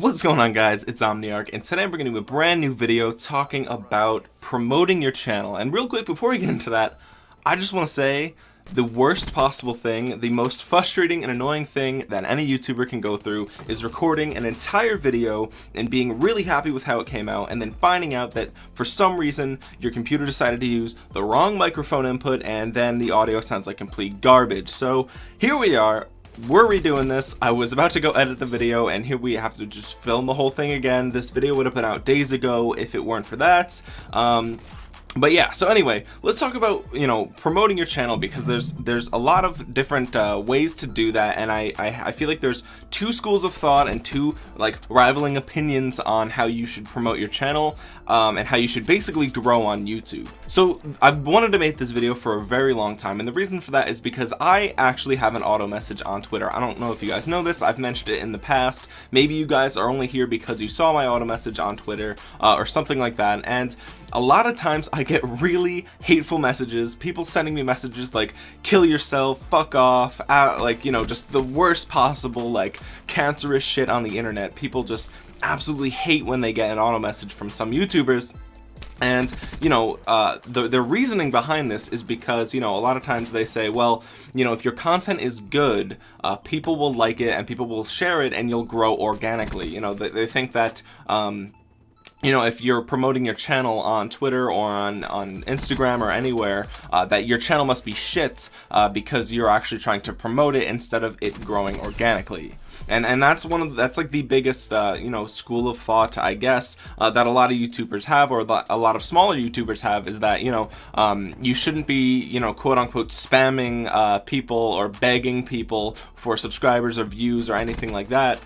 What's going on guys, it's Omniarch, and today we're going to do a brand new video talking about promoting your channel. And real quick, before we get into that, I just want to say the worst possible thing, the most frustrating and annoying thing that any YouTuber can go through is recording an entire video and being really happy with how it came out and then finding out that for some reason your computer decided to use the wrong microphone input and then the audio sounds like complete garbage. So here we are, we're redoing this. I was about to go edit the video and here we have to just film the whole thing again. This video would have been out days ago if it weren't for that. Um, but yeah so anyway let's talk about you know promoting your channel because there's there's a lot of different uh, ways to do that. And I, I, I feel like there's two schools of thought and two like rivaling opinions on how you should promote your channel um, and how you should basically grow on YouTube. So I've wanted to make this video for a very long time. And the reason for that is because I actually have an auto message on Twitter. I don't know if you guys know this. I've mentioned it in the past. Maybe you guys are only here because you saw my auto message on Twitter uh, or something like that. And a lot of times I get really hateful messages people sending me messages like kill yourself fuck off uh, like you know just the worst possible like cancerous shit on the internet. People just absolutely hate when they get an auto message from some youtubers. And you know uh, the, the reasoning behind this is because you know a lot of times they say well you know if your content is good uh, people will like it and people will share it and you'll grow organically. You know they, they think that um, you know if you're promoting your channel on Twitter or on on Instagram or anywhere uh, that your channel must be shit uh, because you're actually trying to promote it instead of it growing organically. And and that's one of that's like the biggest uh, you know school of thought I guess uh, that a lot of YouTubers have or a lot of smaller YouTubers have is that you know um, you shouldn't be you know quote unquote spamming uh, people or begging people for subscribers or views or anything like that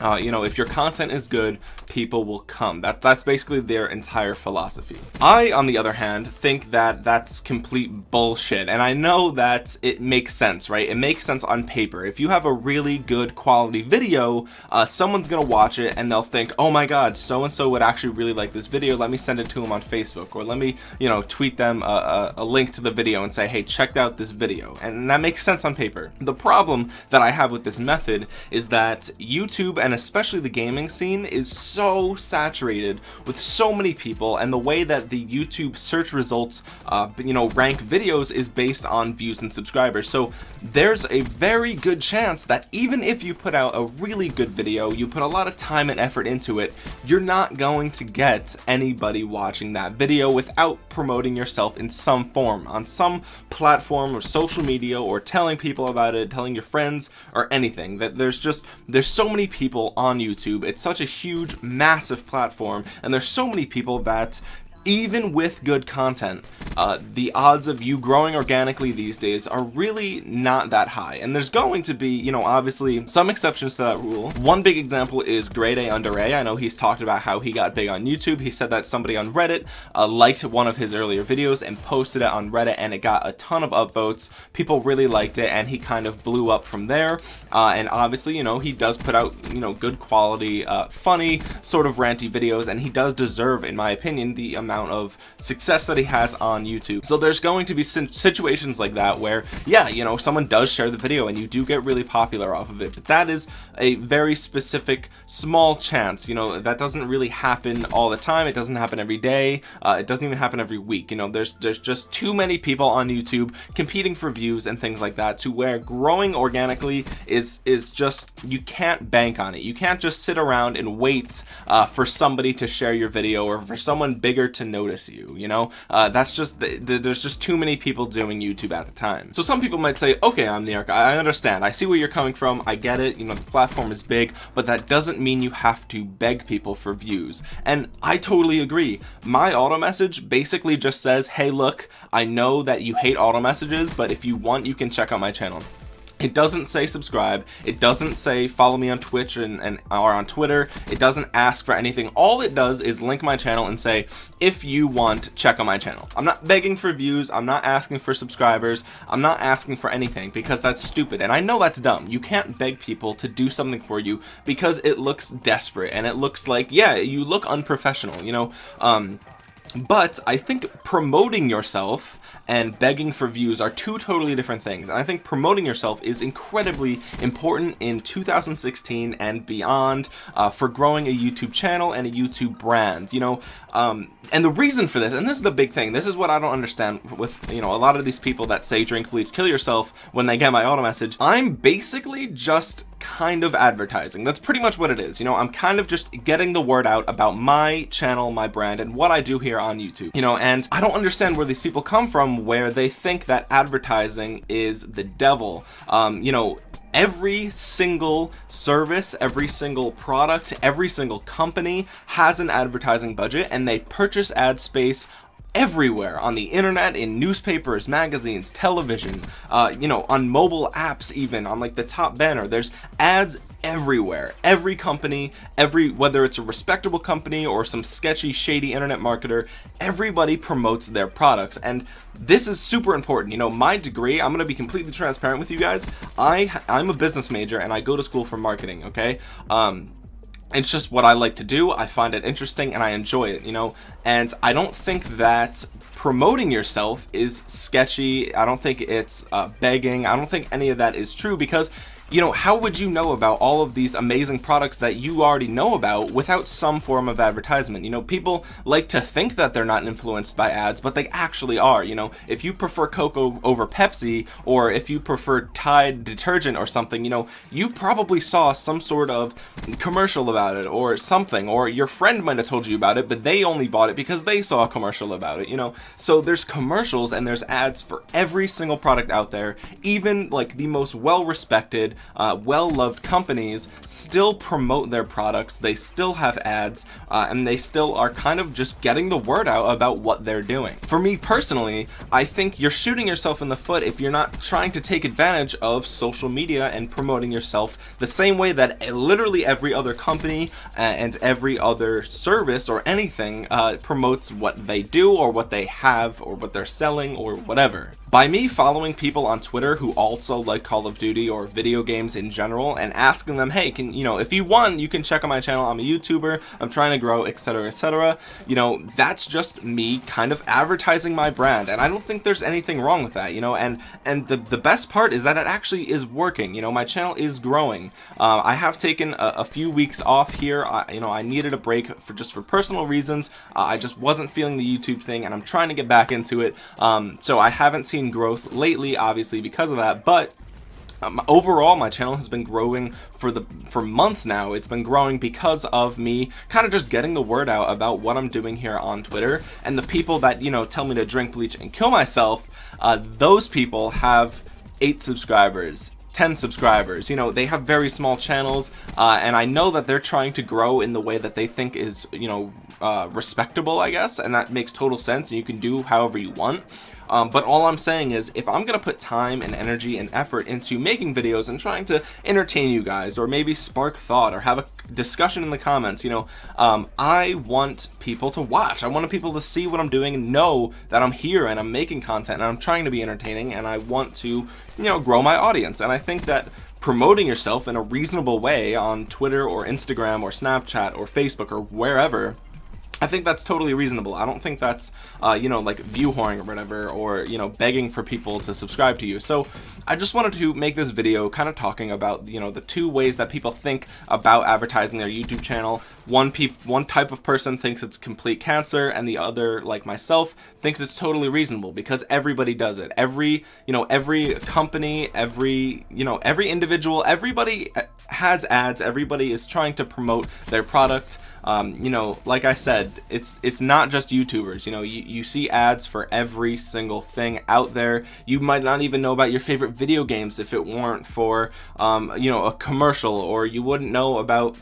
uh, you know if your content is good people will come. That that's basically their entire philosophy. I on the other hand think that that's complete bullshit and I know that it makes sense right? It makes sense on paper. If you have a really good quality video uh, someone's gonna watch it and they'll think oh my god so and so would actually really like this video. Let me send it to them on Facebook or let me you know tweet them a, a, a link to the video and say hey check out this video and that makes sense on paper. The problem that I have with this method is that YouTube and especially the gaming scene is so saturated with so many people and the way that the YouTube search results uh, you know rank videos is based on views and subscribers. So there's a very good chance that even if you put out a really good video you put a lot of time and effort into it you're not going to get anybody watching that video without promoting yourself in some form on some platform or social media or telling people about it telling your friends or anything. That there's just there's so many people people on YouTube. It's such a huge, massive platform, and there's so many people that even with good content uh, the odds of you growing organically these days are really not that high. And there's going to be you know obviously some exceptions to that rule. One big example is grade A under A. I know he's talked about how he got big on YouTube. He said that somebody on Reddit uh, liked one of his earlier videos and posted it on Reddit and it got a ton of upvotes. People really liked it and he kind of blew up from there. Uh, and obviously you know he does put out you know good quality uh, funny sort of ranty videos and he does deserve in my opinion the amount amount of success that he has on YouTube. So there's going to be situations like that where, yeah, you know, someone does share the video and you do get really popular off of it, but that is a very specific small chance, you know, that doesn't really happen all the time. It doesn't happen every day. Uh, it doesn't even happen every week. You know, there's, there's just too many people on YouTube competing for views and things like that to where growing organically is, is just, you can't bank on it. You can't just sit around and wait uh, for somebody to share your video or for someone bigger to notice you you know? Uh, that's just the, the, there's just too many people doing YouTube at the time. So some people might say okay I'm New I understand I see where you're coming from I get it you know the platform is big but that doesn't mean you have to beg people for views. And I totally agree. My auto message basically just says hey look I know that you hate auto messages but if you want you can check out my channel it doesn't say subscribe. It doesn't say follow me on twitch and, and or on twitter. It doesn't ask for anything. All it does is link my channel and say if you want check on my channel. I'm not begging for views. I'm not asking for subscribers. I'm not asking for anything because that's stupid. And i know that's dumb. You can't beg people to do something for you because it looks desperate and it looks like yeah you look unprofessional you know? Um but I think promoting yourself and begging for views are two totally different things. And I think promoting yourself is incredibly important in 2016 and beyond uh, for growing a YouTube channel and a YouTube brand you know? Um, and the reason for this and this is the big thing this is what I don't understand with you know a lot of these people that say drink bleach kill yourself when they get my auto message. I'm basically just kind of advertising. That's pretty much what it is. You know I'm kind of just getting the word out about my channel my brand and what I do here on YouTube you know and I don't understand where these people come from where they think that advertising is the devil. Um, you know every single service every single product every single company has an advertising budget and they purchase ad space everywhere on the internet in newspapers magazines television uh, you know on mobile apps even on like the top banner. There's ads everywhere. Every company every whether it's a respectable company or some sketchy shady internet marketer everybody promotes their products. And this is super important. You know my degree I'm gonna be completely transparent with you guys. I I'm a business major and I go to school for marketing okay? Um it's just what I like to do. I find it interesting and I enjoy it you know? And I don't think that promoting yourself is sketchy. I don't think it's uh, begging. I don't think any of that is true because you know how would you know about all of these amazing products that you already know about without some form of advertisement? You know people like to think that they're not influenced by ads but they actually are you know. If you prefer Coke over Pepsi or if you prefer Tide detergent or something you know you probably saw some sort of commercial about it or something or your friend might have told you about it but they only bought it because they saw a commercial about it you know. So there's commercials and there's ads for every single product out there even like the most well-respected uh, well-loved companies still promote their products they still have ads uh, and they still are kind of just getting the word out about what they're doing. For me personally I think you're shooting yourself in the foot if you're not trying to take advantage of social media and promoting yourself the same way that literally every other company uh, and every other service or anything uh, promotes what they do or what they have or what they're selling or whatever. By me following people on Twitter who also like Call of Duty or video games in general and asking them hey can you know if you want you can check out my channel. I'm a YouTuber. I'm trying to grow etc etc you know that's just me kind of advertising my brand. And I don't think there's anything wrong with that you know and and the the best part is that it actually is working. You know my channel is growing. Uh, I have taken a, a, few weeks off here. I, you know I needed a break for just for personal reasons. Uh, I just wasn't feeling the YouTube thing and I'm trying to get back into it. Um, so I haven't seen growth lately obviously because of that. But um, overall my channel has been growing for the for months now. It's been growing because of me kind of just getting the word out about what I'm doing here on Twitter. And the people that you know tell me to drink bleach and kill myself uh, those people have eight subscribers 10 subscribers. You know they have very small channels uh, and I know that they're trying to grow in the way that they think is you know uh, respectable I guess and that makes total sense and you can do however you want um, but all I'm saying is if I'm gonna put time and energy and effort into making videos and trying to entertain you guys or maybe spark thought or have a discussion in the comments you know um, I want people to watch. I want people to see what I'm doing and know that I'm here and I'm making content and I'm trying to be entertaining and I want to you know grow my audience. And I think that promoting yourself in a reasonable way on Twitter or Instagram or Snapchat or Facebook or wherever I think that's totally reasonable. I don't think that's, uh, you know, like view whoring or whatever, or, you know, begging for people to subscribe to you. So I just wanted to make this video kind of talking about, you know, the two ways that people think about advertising their YouTube channel. One peop one type of person thinks it's complete cancer and the other, like myself, thinks it's totally reasonable because everybody does it. Every, you know, every company, every, you know, every individual, everybody has ads. Everybody is trying to promote their product um, you know like I said it's it's not just YouTubers you know you, you see ads for every single thing out there. You might not even know about your favorite video games if it weren't for um, you know a commercial or you wouldn't know about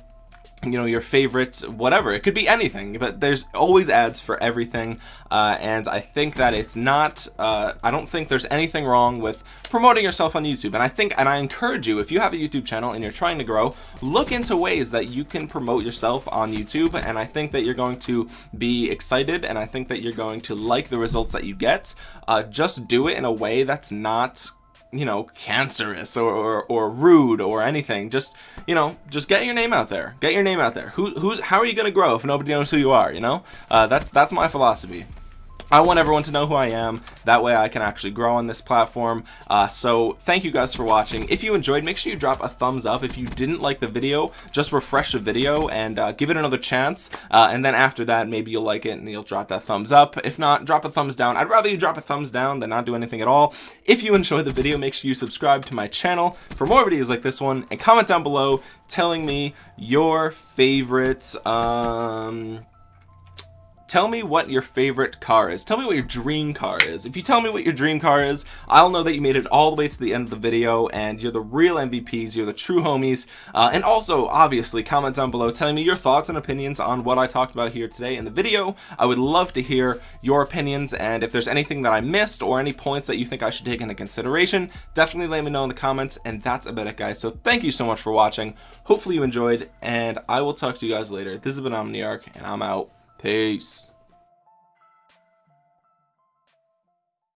you know your favorites whatever. It could be anything but there's always ads for everything uh, and I think that it's not uh, I don't think there's anything wrong with promoting yourself on YouTube. And I think and I encourage you if you have a YouTube channel and you're trying to grow look into ways that you can promote yourself on YouTube and I think that you're going to be excited and I think that you're going to like the results that you get. Uh, just do it in a way that's not you know, cancerous or, or, or rude or anything. Just, you know, just get your name out there. Get your name out there. Who, who's, how are you to grow if nobody knows who you are, you know? Uh, that's, that's my philosophy. I want everyone to know who I am. That way I can actually grow on this platform. Uh, so thank you guys for watching. If you enjoyed, make sure you drop a thumbs up. If you didn't like the video, just refresh the video and uh, give it another chance. Uh, and then after that, maybe you'll like it and you'll drop that thumbs up. If not, drop a thumbs down. I'd rather you drop a thumbs down than not do anything at all. If you enjoyed the video, make sure you subscribe to my channel for more videos like this one and comment down below telling me your favorite um tell me what your favorite car is. Tell me what your dream car is. If you tell me what your dream car is I'll know that you made it all the way to the end of the video and you're the real MVPs you're the true homies. Uh, and also obviously comment down below telling me your thoughts and opinions on what I talked about here today in the video. I would love to hear your opinions and if there's anything that I missed or any points that you think I should take into consideration definitely let me know in the comments and that's about it guys. So thank you so much for watching. Hopefully you enjoyed and I will talk to you guys later. This has been Omniarch and I'm out Peace.